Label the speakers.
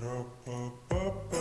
Speaker 1: Ba-da-ba-ba-ba.